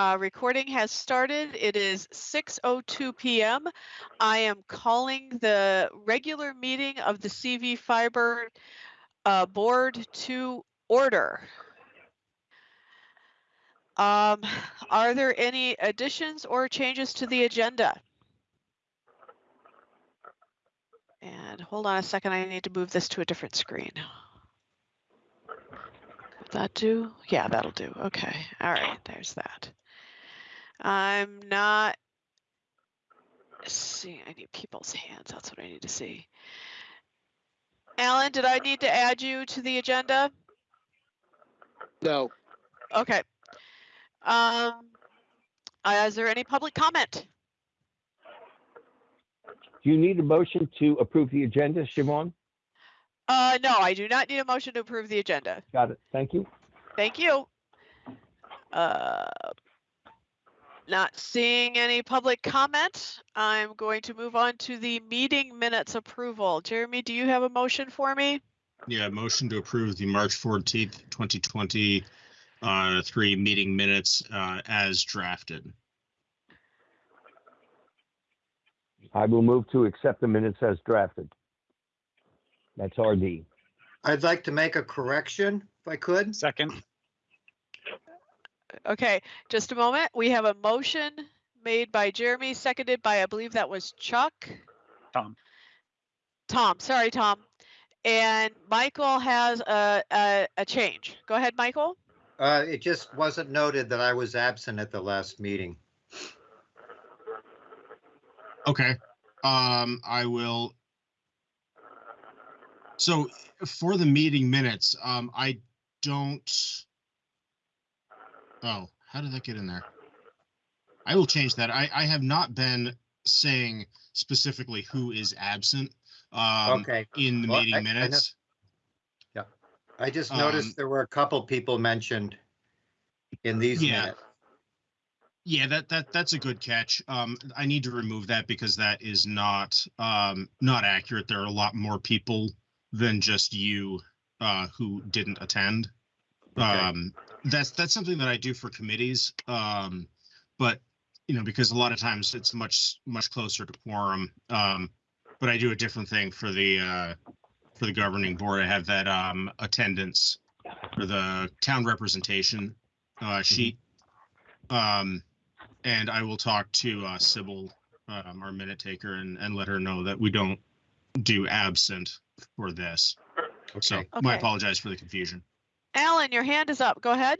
uh, recording has started. It is 6:02 PM. I am calling the regular meeting of the CV Fiber uh, Board to order. Um, Are there any additions or changes to the agenda? And hold on a second, I need to move this to a different screen. Could that do? Yeah, that'll do. Okay, all right, there's that. I'm not seeing, I need people's hands, that's what I need to see. Alan, did I need to add you to the agenda? No, Okay. Um, uh, is there any public comment? Do you need a motion to approve the agenda, Siobhan? Uh, no, I do not need a motion to approve the agenda. Got it. Thank you. Thank you. Uh, Not seeing any public comment. I'm going to move on to the meeting minutes approval. Jeremy, do you have a motion for me? Yeah, motion to approve the March fourteenth, twenty twenty, uh, three meeting minutes, uh, as drafted. I will move to accept the minutes as drafted. That's RD. I'd like to make a correction if I could. Second, Okay, just a moment. We have a motion made by Jeremy, seconded by, I believe that was Chuck. Tom. Tom, sorry, Tom. And Michael has a, a, a change. Go ahead, Michael. Uh, it just wasn't noted that I was absent at the last meeting. Okay, um, I will. So for the meeting minutes, um, I don't. Oh, how did that get in there? I will change that. I, I have not been saying specifically who is absent, um, Okay, in the Well, I- meeting I minutes. I just Um, noticed there were a couple people mentioned in these Yeah. minutes. Yeah, that that that's a good catch. Um, I need to remove that because that is not um not accurate. There are a lot more people than just you uh who didn't attend. Okay. Um, that's that's something that I do for committees. Um, but you know, because a lot of times it's much much closer to quorum. Um, but I do a different thing for the uh for the governing board. I have that um attendance for the town representation uh sheet. Um, and I will talk to uh, Sybil, um, our minute taker, and, and let her know that we don't do absent for this. So Okay. my Okay. apologize for the confusion. Alan, your hand is up. Go ahead.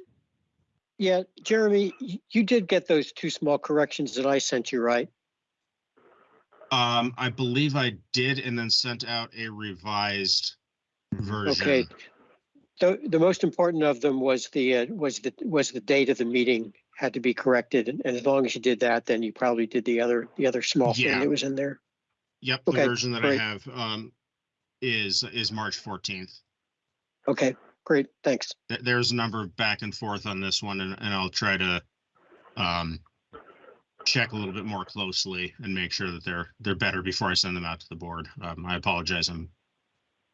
Yeah, Jeremy, you did get those two small corrections that I sent you, right? Um, I believe I did and then sent out a revised version. Okay. The, the most important of them was the, uh, was the, was the date of the meeting had to be corrected. And and as long as you did that, then you probably did the other, the other small thing that was in there. Yep, the version that I have um, is is March fourteenth. Okay, great, thanks. Th- There's a number of back and forth on this one, and, and I'll try to um, check a little bit more closely and make sure that they're they're better before I send them out to the board. Um, I apologize. I'm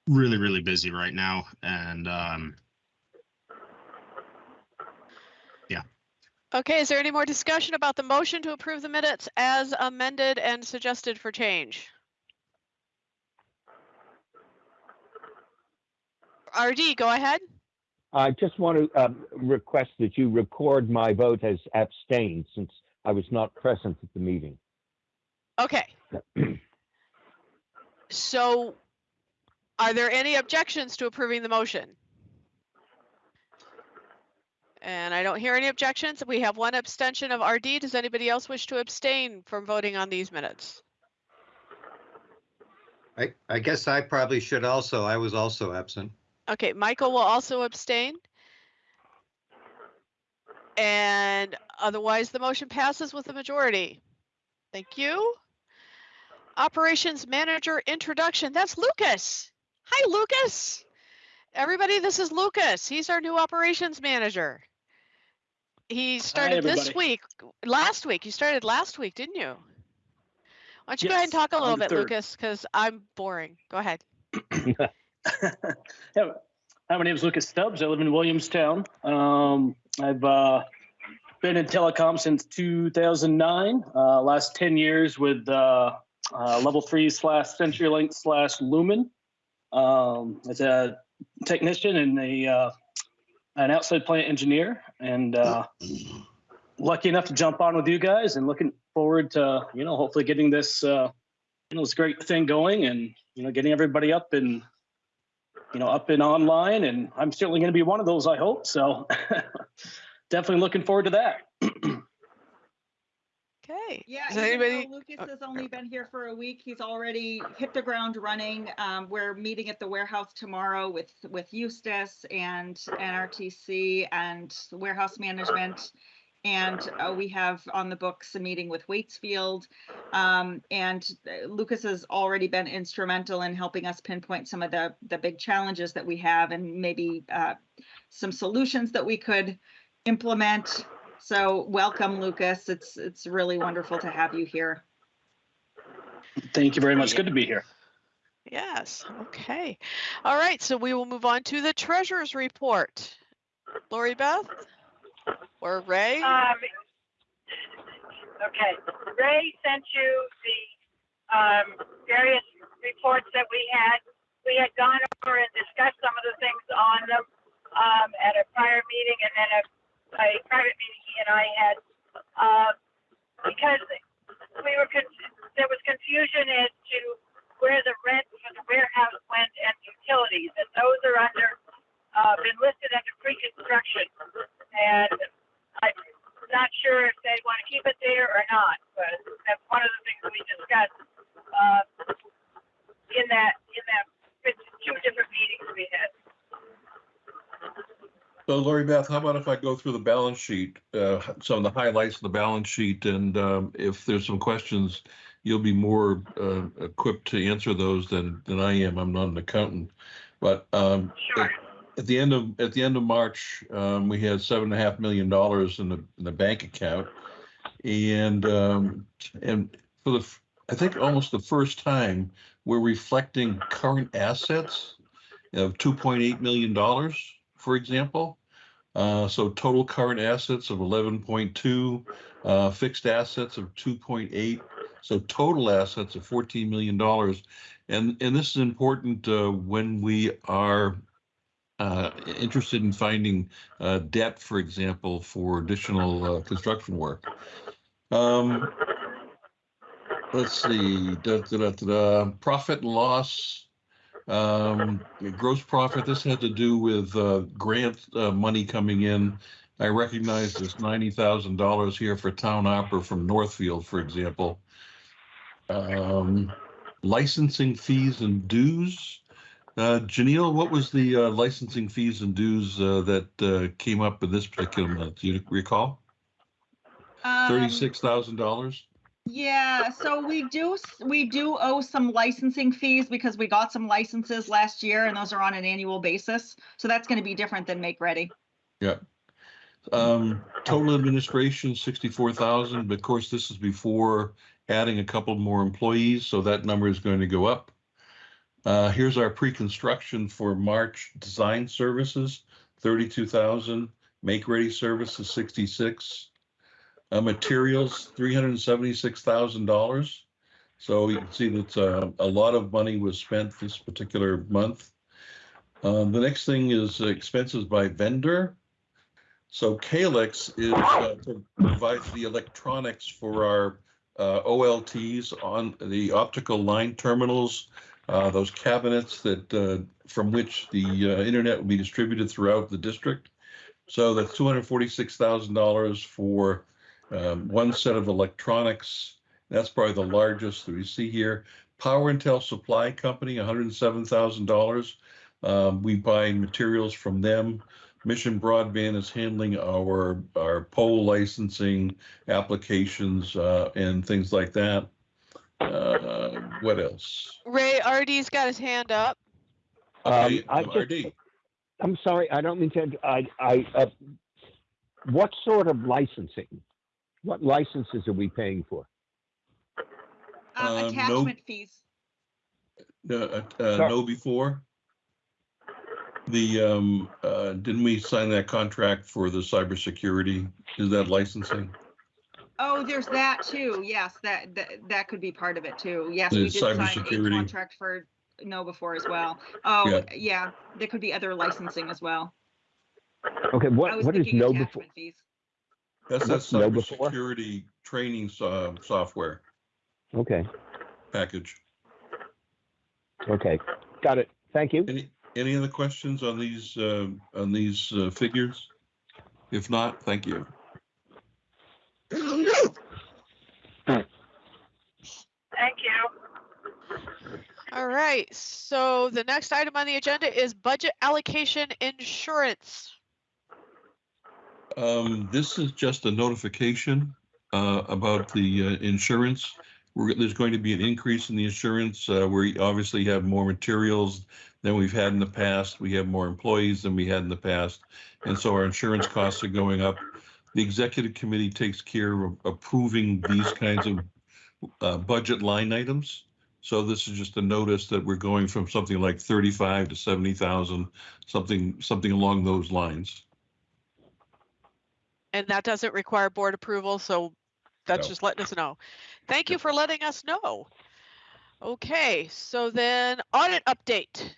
really really busy right now, and um, yeah. Okay, is there any more discussion about the motion to approve the minutes as amended and suggested for change? RD, go ahead. I just want to um, request that you record my vote as abstained since I was not present at the meeting. Okay. So are there any objections to approving the motion? And I don't hear any objections. We have one abstention of RD. Does anybody else wish to abstain from voting on these minutes? I, I guess I probably should also, I was also absent. Okay, Michael will also abstain. And otherwise, the motion passes with a majority. Thank you. Operations Manager Introduction, that's Lucas. Hi, Lucas. Everybody, this is Lucas. He's our new Operations Manager. He started this week, last week. You started last week, didn't you? Why don't you go ahead and talk a little bit, third. Lucas, because I'm boring. Go ahead. yeah. Hi, my name is Lucas Stubbs. I live in Williamstown. Um, I've uh, been in telecom since 2009. Uh, last 10 years with uh, uh, level three slash CenturyLink slash Lumen um, as a technician and a uh, an outside plant engineer, and uh, lucky enough to jump on with you guys, and looking forward to you know hopefully getting this you know this great thing going, and you know getting everybody up and you know up and online, and I'm certainly going to be one of those. I hope so. Definitely looking forward to that. Okay. Yeah, Does even anybody? Lucas oh, has only been here for a week, he's already hit the ground running. Um, we're meeting at the warehouse tomorrow with, with Eustis and NRTC and warehouse management. And uh, we have on the books a meeting with Waitsfield. Um, and uh, Lucas has already been instrumental in helping us pinpoint some of the, the big challenges that we have and maybe uh, some solutions that we could implement so welcome, Lucas. It's it's really wonderful to have you here. Thank you very much. Good to be here. Yes, okay. All right, so we will move on to the treasurer's report. Lori Beth? Or Ray? Um, okay, Ray sent you the, um, various reports that we had. We had gone over and discussed some of the things on them, um, at a prior meeting and then a, a private meeting he and I had. Uh, because we were, con- there was confusion as to where the rent for the warehouse went and utilities, and those are under, uh, been listed under pre-construction. And I'm not sure if they want to keep it there or not, but that's one of the things we discussed, uh, in that, in that two different meetings we had. So Lori Beth, how about if I go through the balance sheet, uh, some of the highlights of the balance sheet, and um, if there's some questions, you'll be more uh, equipped to answer those than than I am. I'm not an accountant, but um, Sure. At the end of at the end of March, um, we had seven and a half million dollars in the in the bank account, and um, and for the I think almost the first time we're reflecting current assets of two point eight million dollars, for example. Uh, so total current assets of eleven point two, uh, fixed assets of two point eight, so total assets of fourteen million dollars. And and this is important uh, when we are uh, interested in finding uh, debt, for example, for additional uh, construction work. Um, let's see, da, da, da, profit and loss. Um, gross profit, this had to do with uh, grant uh, money coming in. I recognize there's ninety thousand dollars here for town ARPA from Northfield, for example. Um, licensing fees and dues. Uh, Janelle, what was the uh, licensing fees and dues uh, that uh, came up in this particular month? Do you recall? Um, Thirty-six thousand dollars? Yeah, so we do we do owe some licensing fees because we got some licenses last year and those are on an annual basis. So that's going to be different than Make Ready. Um, total administration, sixty-four thousand, but of course, this is before adding a couple more employees, so that number is going to go up. Uh, here's our pre-construction for March design services, thirty-two thousand, make-ready services, sixty-six. Uh, materials, three hundred and seventy-six thousand dollars. So you can see that, uh, a lot of money was spent this particular month. Um, the next thing is expenses by vendor. So Calix is, uh, pro- provides the electronics for our uh, OLTs on the optical line terminals, uh, those cabinets that, uh, from which the uh, internet will be distributed throughout the district. So that's two hundred forty-six thousand dollars for um, one set of electronics. That's probably the largest that we see here. Power & Tel Supply Company, one hundred and seven thousand dollars. Um, we buy materials from them. Mission Broadband is handling our, our pole licensing applications, uh, and things like that. Uh, what else? Ray RD's got his hand up. Okay, Um, I um, just- RD. I'm sorry, I don't mean to, I, I, uh, what sort of licensing? What licenses are we paying for? Um, Um, no- attachment fees. Uh, uh, uh, KnowBe4? The, um, uh, didn't we sign that contract for the cybersecurity? Is that licensing? Oh, there's that too. Yes, that, that, that could be part of it too. Yes, The we did sign a cybersecurity. contract for KnowBe4 as well. Oh, Yeah. yeah, there could be other licensing as well. Okay, I what, was what is thinking KnowBe4? attachment fees. That's that What's KnowBe4? cybersecurity training so- software Okay, package. okay, got it. Thank you. Any, any other questions on these, uh, on these uh, figures? If not, thank you. Thank you. All right, so the next item on the agenda is budget allocation insurance. Um, this is just a notification, uh, about the, uh, insurance. We're, there's going to be an increase in the insurance. Uh, we obviously have more materials than we've had in the past. We have more employees than we had in the past. And so our insurance costs are going up. The executive committee takes care of approving these kinds of, uh, budget line items. So this is just a notice that we're going from something like thirty-five to seventy thousand, something, something along those lines. And that doesn't require board approval, so that's No. just letting us know. Thank you for letting us know. Okay, so then audit update.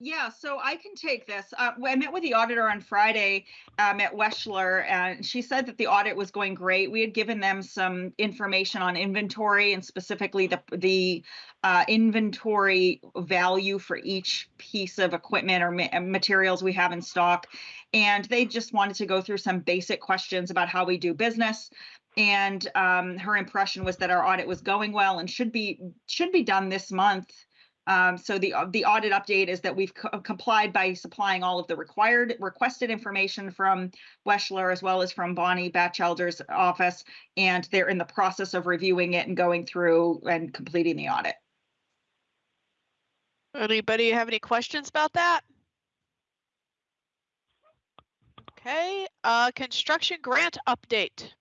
Yeah, so I can take this. Uh, I met with the auditor on Friday um, at Weschler, and she said that the audit was going great. We had given them some information on inventory and specifically the the uh, inventory value for each piece of equipment or ma- materials we have in stock, and they just wanted to go through some basic questions about how we do business. And um, her impression was that our audit was going well and should be should be done this month. Um, so the, the audit update is that we've co- complied by supplying all of the required requested information from Weschler as well as from Bonnie Batchelder's office. And they're in the process of reviewing it and going through and completing the audit. Anybody have any questions about that? Okay, uh, construction grant update.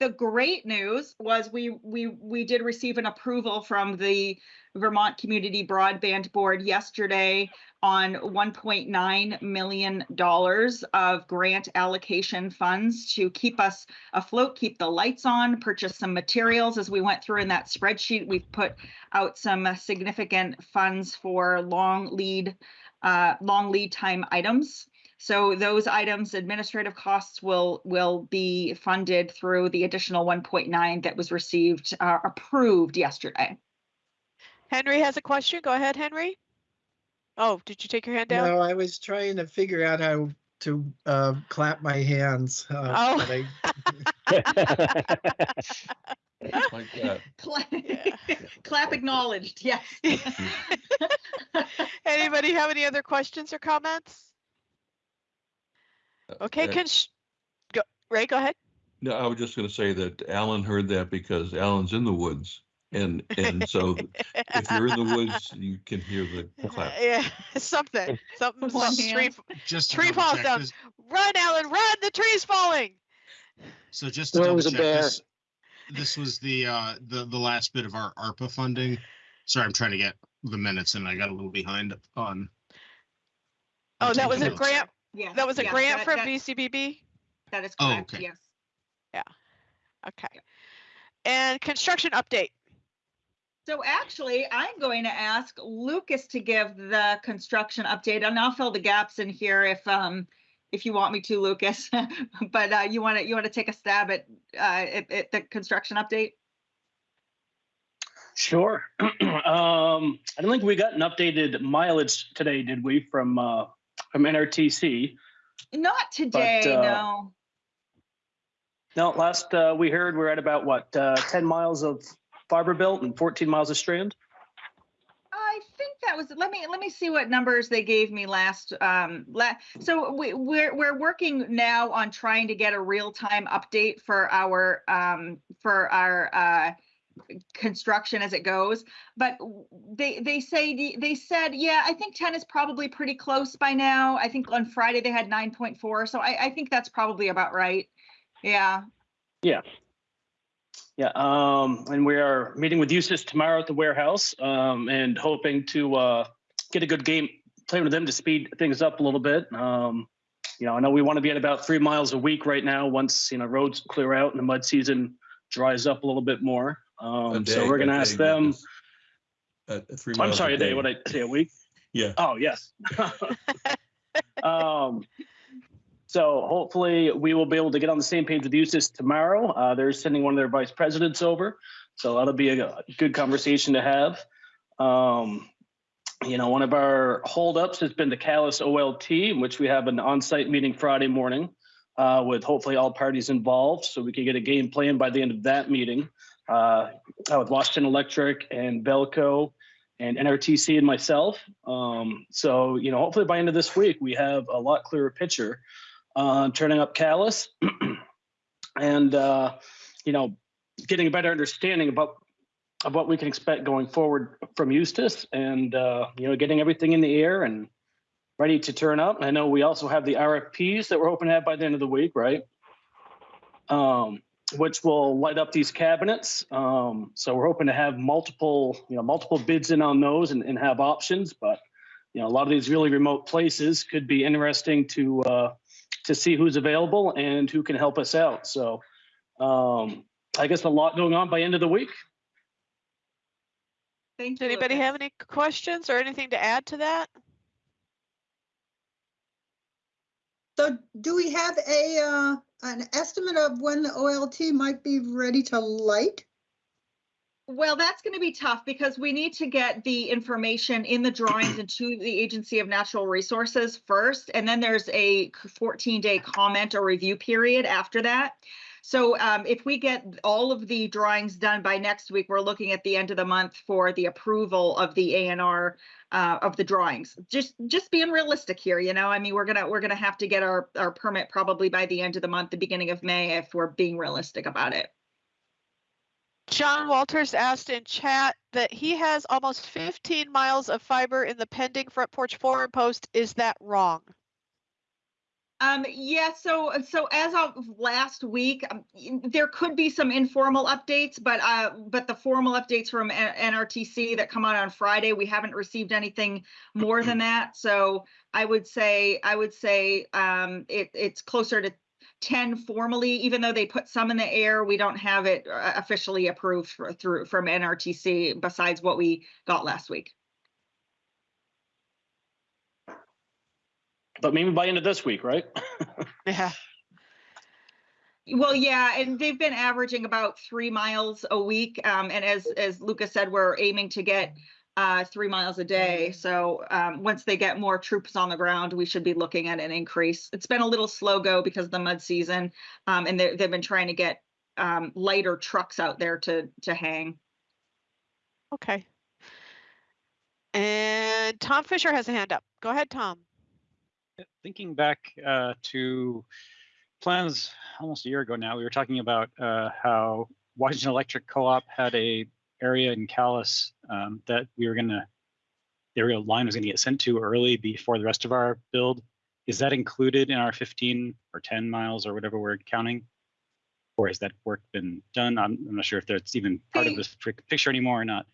The great news was we, we, we did receive an approval from the Vermont Community Broadband Board yesterday on $1.9 million of grant allocation funds to keep us afloat, keep the lights on, purchase some materials. As we went through in that spreadsheet, we've put out some significant funds for long lead, uh, long lead time items. So those items, administrative costs will, will be funded through the additional 1.9 that was received, uh, approved yesterday. Henry has a question. Go ahead, Henry. Oh, did you take your hand down? No, I was trying to figure out how to uh, clap my hands. uh, Oh. but I- Like that. Clap Yeah. clap acknowledged, yes. Anybody have any other questions or comments? Okay, can cons- go, Ray, go ahead. No, I was just gonna say that Alan heard that because Alan's in the woods. And, and so if you're in the woods, you can hear the clap. Yeah, something, something, something, tree, Just Tree falls check, down. this- run, Alan, run, the tree's falling. So just to Well, it double a check, bear. this, this was the, uh, the, the last bit of our ARPA funding. Sorry, I'm trying to get the minutes and I got a little behind on. Oh, that was a grant, Yeah, that was a yeah, grant that- from that- VCBB? That is Oh, correct, okay. yes. Yeah. Okay. And construction update. So actually, I'm going to ask Lucas to give the construction update and I'll fill the gaps in here if, um, if you want me to, Lucas. But, uh, you want to, you want to take a stab at, uh, at, at the construction update? Sure. um, I don't think we got an updated mileage today, did we, from uh, from NRTC? Not today, uh, no. No, last uh, we heard we're at about what uh, 10 miles of fiber belt and 14 miles of strand. I think that was, let me, let me see what numbers they gave me last, um, la, so we, we're, we're working now on trying to get a real-time update for our, um, for our, uh, construction as it goes, but they, they say, they said, yeah, I think ten is probably pretty close by now. I think on Friday they had nine point four, so I, I think that's probably about right. Yeah. Yeah, Yeah, um, and we are meeting with Eustis tomorrow at the warehouse, um, and hoping to, uh, get a good game, playing with them to speed things up a little bit. Um, you know, I know we want to be at about three miles a week right now, once, you know, roads clear out and the mud season dries up a little bit more. A Um, so we're gonna ask day, them, Uh, three I'm sorry, a day, what I say, a week? Yeah, Oh, yes. um, so hopefully we will be able to get on the same page with Eustis tomorrow. Uh, they're sending one of their vice presidents over. So that'll be a good conversation to have. Um, you know, one of our holdups has been the Calais OLT, in which we have an on-site meeting Friday morning uh, with hopefully all parties involved, so we can get a game plan by the end of that meeting uh, with Washington Electric and VELCO and NRTC and myself. Um, so, you know, hopefully by end of this week, we have a lot clearer picture on turning up Calais and, uh, you know, getting a better understanding about of what we can expect going forward from Eustis and, uh, you know, getting everything in the air and ready to turn up. I know we also have the RFPs that we're hoping to have by the end of the week, right? Um, which will light up these cabinets. Um, so we're hoping to have multiple, you know, multiple bids in on those and, and have options. But you know, a lot of these really remote places could be interesting to uh, to see who's available and who can help us out. So um, I guess a lot going on by end of the week. Thank Does you. anybody Lucas. have any questions or anything to add to that? So do we have a, uh, an estimate of when the OLT might be ready to light? Well, that's going to be tough because we need to get the information in the drawings into the Agency of Natural Resources first, and then there's a 14-day comment or review period after that. So um, if we get all of the drawings done by next week, we're looking at the end of the month for the approval of the ANR uh, of the drawings. Just just being realistic here, you know. I mean, we're gonna we're gonna have to get our our permit probably by the end of the month, the beginning of May, if we're being realistic about it. John Walters asked in chat that he has almost 15 miles of fiber in the pending front porch forum post. Is that wrong? Um, yeah, so, so as of last week, um, there could be some informal updates, but, uh, but the formal updates from NRTC that come out on Friday, we haven't received anything more than that. So I would say, I would say, um, it, it's closer to ten formally, even though they put some in the air, we don't have it uh, officially approved for, through, from NRTC besides what we got last week. But maybe by the end of this week, right? Yeah. Well, yeah, and they've been averaging about three miles a week. Um, and as, as Lucas said, we're aiming to get uh, three miles a day. So um, once they get more troops on the ground, we should be looking at an increase. It's been a little slow go because of the mud season. Um, and they're- they've been trying to get um, lighter trucks out there to, to hang. Okay. And Tom Fisher has a hand up. Go ahead, Tom. Thinking back uh, to plans almost a year ago now, we were talking about uh, how Washington Electric Co-op had a area in Calais um, that we were gonna, the area line was gonna get sent to early before the rest of our build. Is that included in our 15 or 10 miles or whatever we're counting? Or has that work been done? I'm, I'm not sure if that's even part of this picture anymore or not.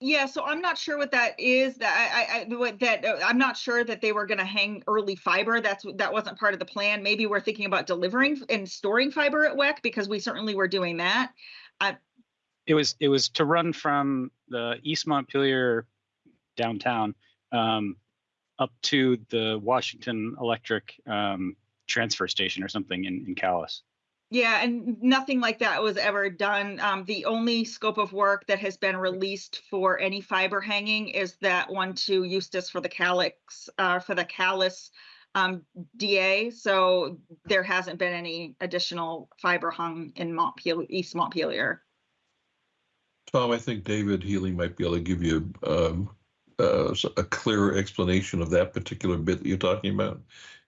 Yeah, so I'm not sure what that is. That I, I, I what that uh, I'm not sure that they were going to hang early fiber. That's that wasn't part of the plan. Maybe we're thinking about delivering and storing fiber at WEC because we certainly were doing that. It was it was to run from the East Montpelier downtown um, up to the Washington Electric um, transfer station or something in, in Calais. Yeah, and nothing like that was ever done. Um, the only scope of work that has been released for any fiber hanging is that one to Eustis for the Calix, uh, for the Calais um, DA. So there hasn't been any additional fiber hung in Montpelier, East Montpelier. Tom, I think David Healy might be able to give you um, uh, a clearer explanation of that particular bit that you're talking about.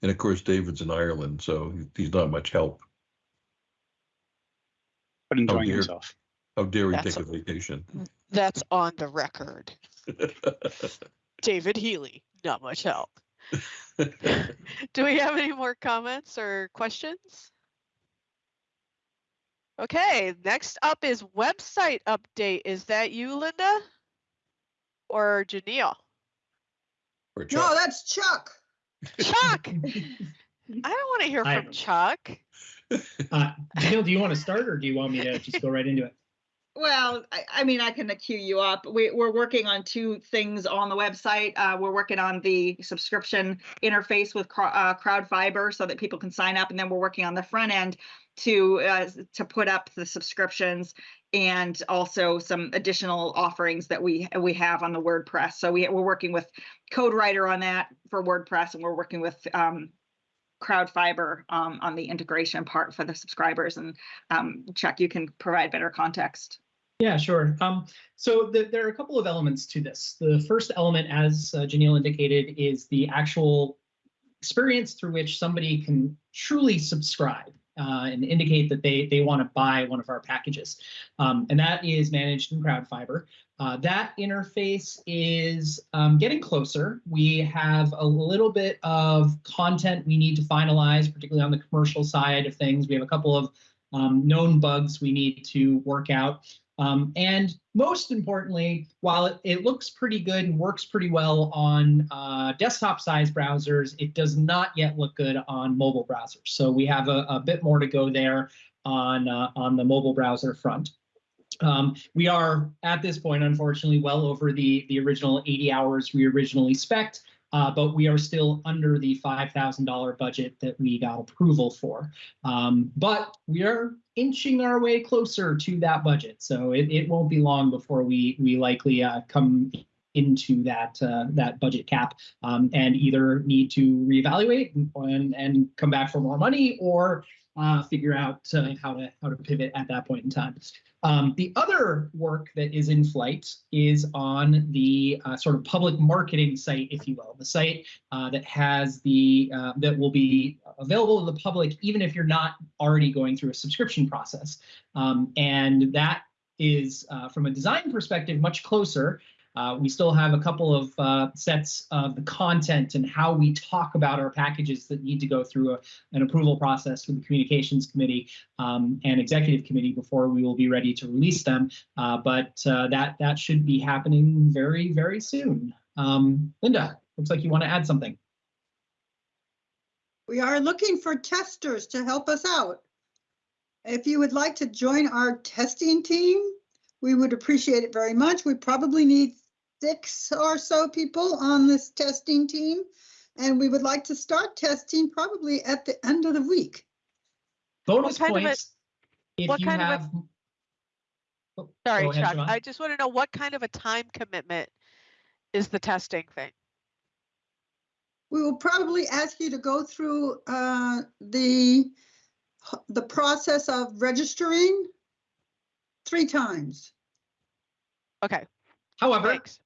And of course, David's in Ireland, so he's not much help. But oh, enjoying dear. himself. How oh, dare he That's take a vacation? That's on the record. David Healy, not much help. Do we have any more comments or questions? Okay, next up is website update. Is that you, Linda? Or Janelle? Or No, that's Chuck. Chuck! I don't want to hear I- from Chuck. Uh, Neil, do you want to start or do you want me to just go right into it? Well, I, I mean, I can queue you up. We, we're working on two things on the website. Uh, we're working on the subscription interface with uh, Crowd Fiber so that people can sign up, and then we're working on the front end to uh, to put up the subscriptions and also some additional offerings that we we have on the WordPress. So we we're working with CodeWriter on that for WordPress, and we're working with um, Crowd Fiber um, on the integration part for the subscribers. And um, Chuck, you can provide better context. Yeah, sure. Um, so the, there are a couple of elements to this. The first element, as uh, Janelle indicated, is the actual experience through which somebody can truly subscribe uh, and indicate that they they want to buy one of our packages, um, and that is managed in CrowdFiber. Uh, that interface is um, getting closer. We have a little bit of content we need to finalize, particularly on the commercial side of things. We have a couple of um, known bugs we need to work out. Um, and most importantly, while it, it looks pretty good and works pretty well on uh, desktop size browsers, it does not yet look good on mobile browsers. So we have a, a bit more to go there on, uh, on the mobile browser front. Um, we are at this point, unfortunately, well over the, the original 80 hours we originally spec'd, uh, but we are still under the $5,000 budget that we got approval for. Um, but we are inching our way closer to that budget, so it, it won't be long before we we likely uh, come into that uh, that budget cap um, and either need to reevaluate and, and come back for more money or uh, figure out uh, how to how to pivot at that point in time. Um, the other work that is in flight is on the uh, sort of public marketing site, if you will, the site uh, that has the uh, that will be available to the public even if you're not already going through a subscription process. Um, and that is, uh, from a design perspective, much closer. Uh, we still have a couple of uh, sets of the content and how we talk about our packages that need to go through a, an approval process with the communications committee um, and executive committee before we will be ready to release them. Uh, but that that should be happening very very soon. Um, Linda, looks like you want to add something. We are looking for testers to help us out. If you would like to join our testing team, we would appreciate it very much. We probably need six or so people on this testing team. And we would like to start testing probably at the end of the week. Bonus kind of a- points if what you kind of a- have. Oh, Sorry, go ahead, Chuck. Siobhan. I just want to know what kind of a time commitment is the testing thing? We will probably ask you to go through uh, the, the process of registering three times. Okay, However, thanks.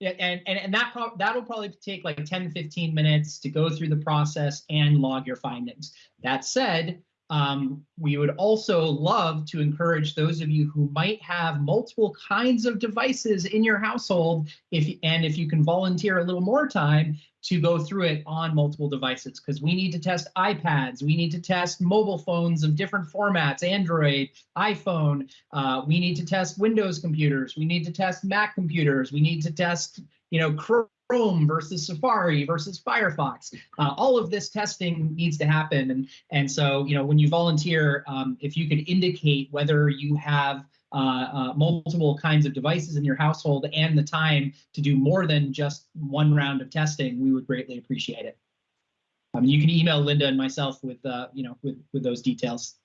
And, and, and that prob- that'll probably take like 10, 15 minutes to go through the process and log your findings. That said, um, we would also love to encourage those of you who might have multiple kinds of devices in your household, if and if you can volunteer a little more time to go through it on multiple devices, because we need to test iPads, we need to test mobile phones of different formats, Android, iPhone, uh, we need to test Windows computers. We need to test Mac computers. We need to test, you know, Chrome versus Safari versus Firefox. Uh, all of this testing needs to happen, and and so you know when you volunteer, um, if you could indicate whether you have uh, uh, multiple kinds of devices in your household and the time to do more than just one round of testing, we would greatly appreciate it. Mean, you can email Linda and myself with uh, you know with with those details.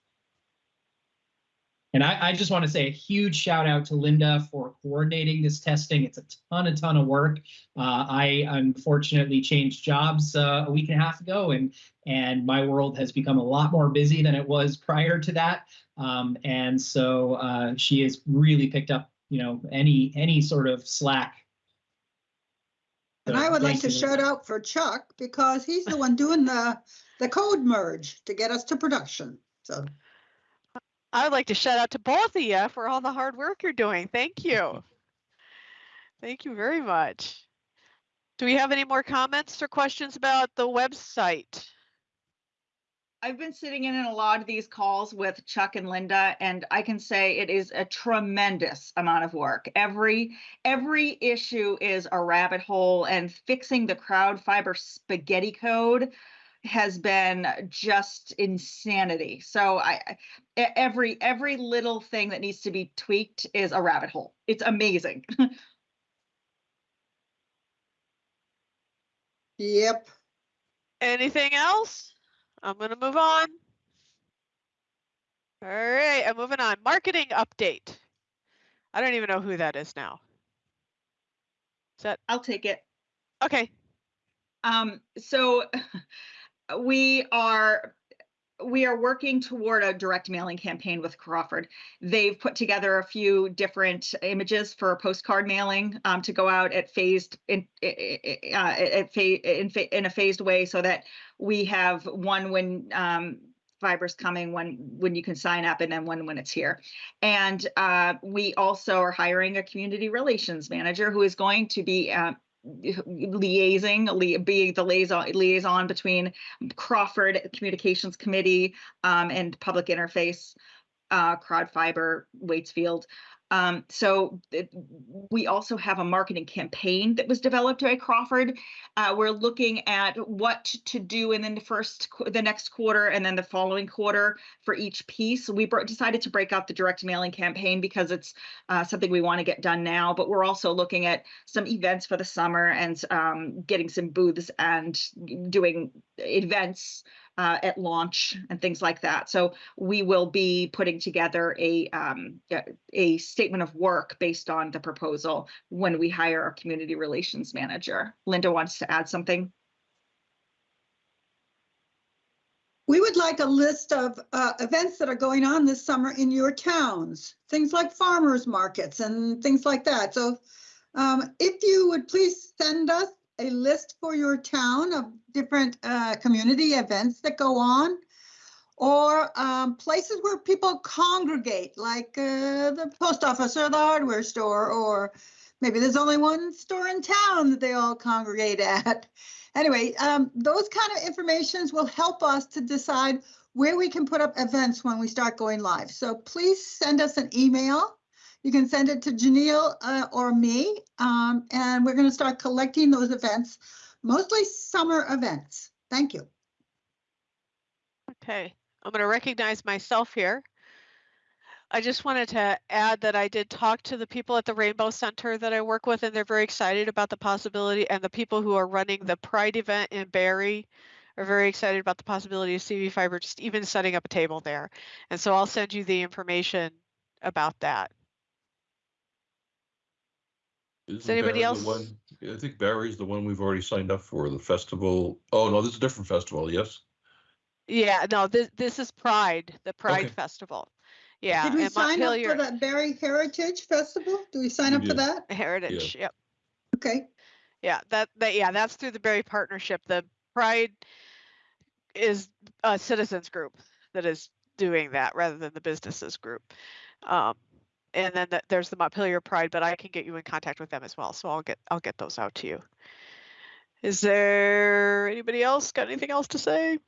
And I, I just want to say a huge shout out to Linda for coordinating this testing. It's a ton, a ton of work. Uh, I unfortunately changed jobs uh, a week and a half ago, and and my world has become a lot more busy than it was prior to that. Um, and so uh, she has really picked up, you know, any any sort of slack. And I would like to shout Linda. out for Chuck because he's the one doing the, the code merge to get us to production. So I would like to shout out to both of you for all the hard work you're doing. Thank you. Thank you very much. Do we have any more comments or questions about the website? I've been sitting in a lot of these calls with Chuck and Linda, and I can say it is a tremendous amount of work. Every every issue is a rabbit hole, and fixing the crowd fiber spaghetti code has been just insanity. So I every every little thing that needs to be tweaked is a rabbit hole. It's amazing. Yep. Anything else? I'm gonna move on. All right, I'm moving on. Marketing update. I don't even know who that is now. Is that I'll take it. okay? Um, so we are we are working toward a direct mailing campaign with Crawford. They've put together a few different images for postcard mailing um, to go out at phased in uh, at fa- in, fa- in a phased way, so that we have one when um, fiber's coming, when when you can sign up, and then one when it's here. And uh, we also are hiring a community relations manager who is going to be uh, liaising, lia- being the liaison, liaison between Crawford Communications Committee um, and Public Interface, uh, Crowd Fiber, Waitsfield. Um, so it- we also have a marketing campaign that was developed by Crawford. Uh, we're looking at what to do in the first, the next quarter and then the following quarter for each piece. We decided to break out the direct mailing campaign because it's uh, something we want to get done now, but we're also looking at some events for the summer and um, getting some booths and doing events uh, at launch and things like that. So we will be putting together a um, a- statement of work based on the proposal when we hire our community relations manager. Linda wants to add something. We would like a list of uh, events that are going on this summer in your towns, things like farmers markets and things like that. So um, if you would please send us a list for your town of different uh, community events that go on or um, places where people congregate, like uh, the post office or the hardware store, or maybe there's only one store in town that they all congregate at. Anyway, um, those kind of informations will help us to decide where we can put up events when we start going live. So please send us an email. You can send it to Janelle uh, or me, um, and we're going to start collecting those events, mostly summer events. Thank you. Okay, I'm going to recognize myself here. I just wanted to add that I did talk to the people at the Rainbow Center that I work with, and they're very excited about the possibility. And the people who are running the Pride event in Barre are very excited about the possibility of CV Fiber just even setting up a table there. And so I'll send you the information about that. Isn't anybody Barre the else- one- I think Barre's the one we've already signed up for, the festival. Oh, no, this is a different festival, yes? Yeah, no, this this is Pride, the Pride Okay. Festival. Yeah, Did we and sign up Montpelier for that Barre Heritage Festival? Do we sign We up for did. that? Heritage. Yep. Okay. Yeah, that, that, yeah, that's through the Barre Partnership. The Pride is a citizens group that is doing that rather than the businesses group. Um, and then the- there's the Montpelier Pride, but I can get you in contact with them as well. So I'll get, I'll get those out to you. Is there anybody else got anything else to say?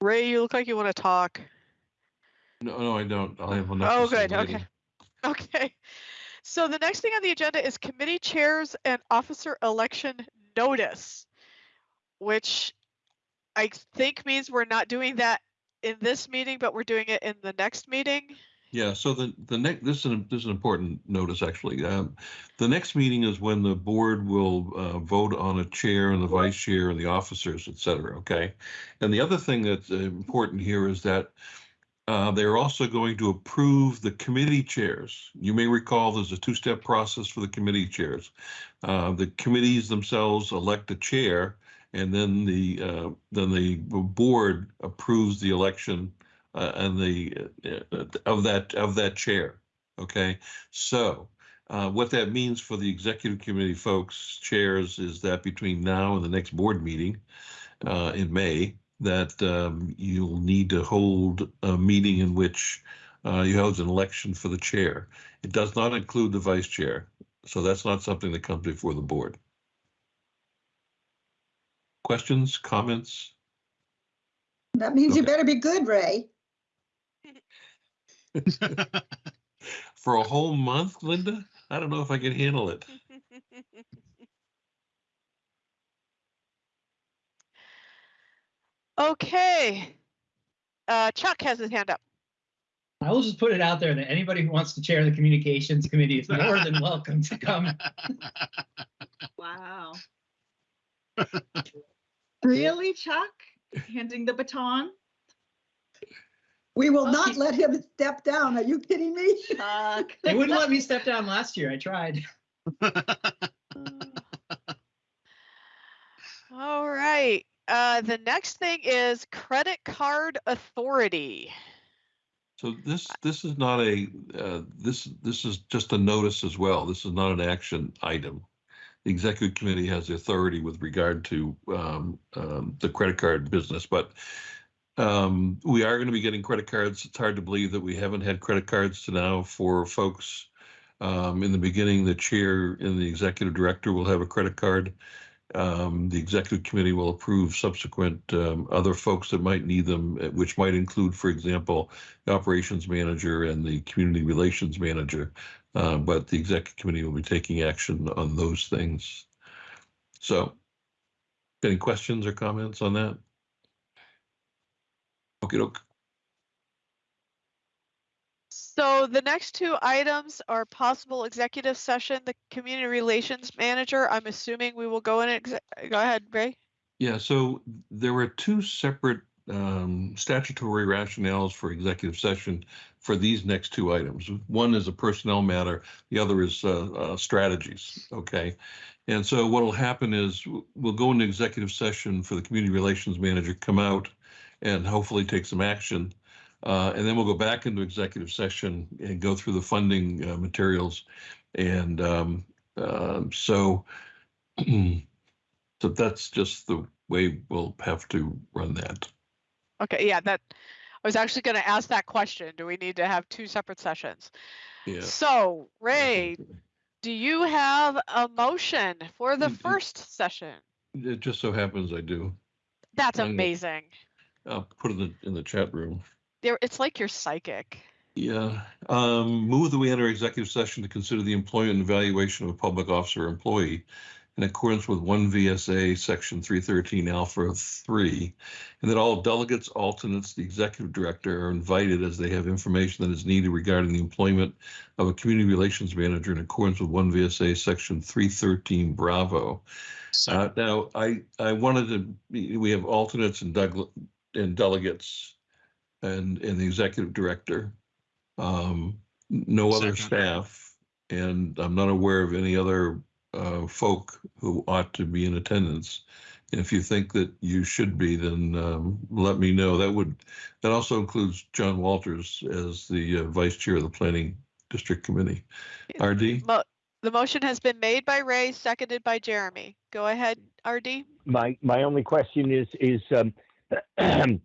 Ray, you look like you want to talk. No, no, I don't. I have enough. Oh, good. Okay. Okay. So the next thing on the agenda is committee chairs and officer election notice, which I think means we're not doing that in this meeting, but we're doing it in the next meeting. Yeah, so the, the next, this is, an- this is an important notice, actually. Um, The next meeting is when the board will uh, vote on a chair and the vice chair and the officers, et cetera, okay? And the other thing that's uh, important here is that uh, they're also going to approve the committee chairs. You may recall there's a two-step process for the committee chairs. Uh, The committees themselves elect a chair, and then the, uh, then the board approves the election uh, and the, uh, of that, of that chair. Okay, so uh, what that means for the executive committee folks, chairs, is that between now and the next board meeting uh, in May, that um, you'll need to hold a meeting in which uh, you hold an election for the chair. It does not include the vice chair, so that's not something that comes before the board. Questions, comments? That means you better be good, Ray. For a whole month, Linda? I don't know if I can handle it. Okay. Uh, Chuck has his hand up. I will just put it out there that anybody who wants to chair the communications committee is more than welcome to come. Wow. Really, Chuck? Handing the baton? We will Oh, not he- let him step down. Are you kidding me? Chuck. They wouldn't let me step down last year. I tried. All right. Uh, the next thing is credit card authority. So this, this is not a, uh, this, this is just a notice as well. This is not an action item. The executive committee has the authority with regard to um, um, the credit card business, but um, we are going to be getting credit cards. It's hard to believe that we haven't had credit cards to now for folks. Um, In the beginning, the chair and the executive director will have a credit card. Um, The executive committee will approve subsequent um, other folks that might need them, eh, which might include, for example, the operations manager and the community relations manager. Uh, But the executive committee will be taking action on those things. So any questions or comments on that? Okay, doke. So the next two items are possible executive session, the community relations manager. I'm assuming we will go in, exe- go ahead, Ray. Yeah, so there were two separate um, statutory rationales for executive session for these next two items. One is a personnel matter, the other is uh, uh, strategies, okay? And so what will happen is we'll go into executive session for the community relations manager, come out and hopefully take some action. Uh, And then we'll go back into executive session and go through the funding uh, materials. And um, um, so so that's just the way we'll have to run that. Okay, yeah, that, I was actually going to ask that question. Do we need to have two separate sessions? Yeah. So Ray, do you have a motion for the Mm, mm. first session? It just so happens I do. That's amazing. I'll put it in the, in the chat room. There, it's like you're psychic. Yeah, um, move that we enter executive session to consider the employment and evaluation of a public officer or employee in accordance with one VSA, section three thirteen alpha three, and that all delegates, alternates, the executive director are invited as they have information that is needed regarding the employment of a community relations manager in accordance with one VSA, section three thirteen Bravo. Uh, now, I, I wanted to, we have alternates and Doug, and delegates and, and the executive director. Um, no other Second. staff, and I'm not aware of any other, uh, folk who ought to be in attendance. And if you think that you should be, then, um, let me know. That would, that also includes John Walters as the uh, vice chair of the planning district committee. RD? Mo- The motion has been made by Ray, seconded by Jeremy. Go ahead, RD. My, my only question is, is, um,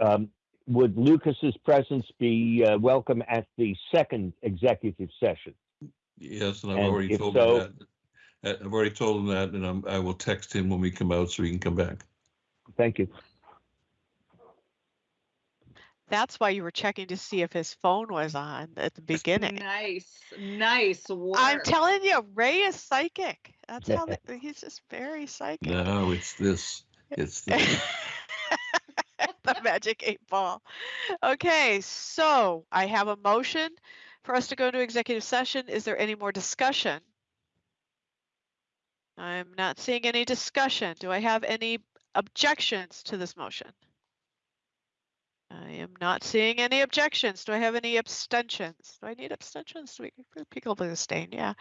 um, would Lucas's presence be, uh, welcome at the second executive session? Yes, and I've And already if told him that. I- I've already told him that, and I'm, I will text him when we come out so he can come back. Thank you. That's why you were checking to see if his phone was on at the beginning. Nice, nice work. I'm telling you, Ray is psychic. That's how the, he's just very psychic. No, it's this, it's this. the magic eight ball. Okay, so I have a motion for us to go into executive session. Is there any more discussion? I'm not seeing any discussion. Do I have any objections to this motion? I am not seeing any objections. Do I have any abstentions? Do I need abstentions? People abstain? Yeah.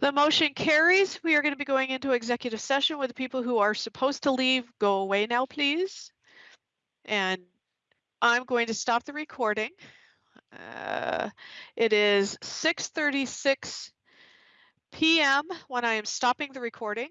The motion carries. We are going to be going into executive session with the people who are supposed to leave. Go away now, please. And I'm going to stop the recording. Uh, it is 6.36 p.m. when I am stopping the recording.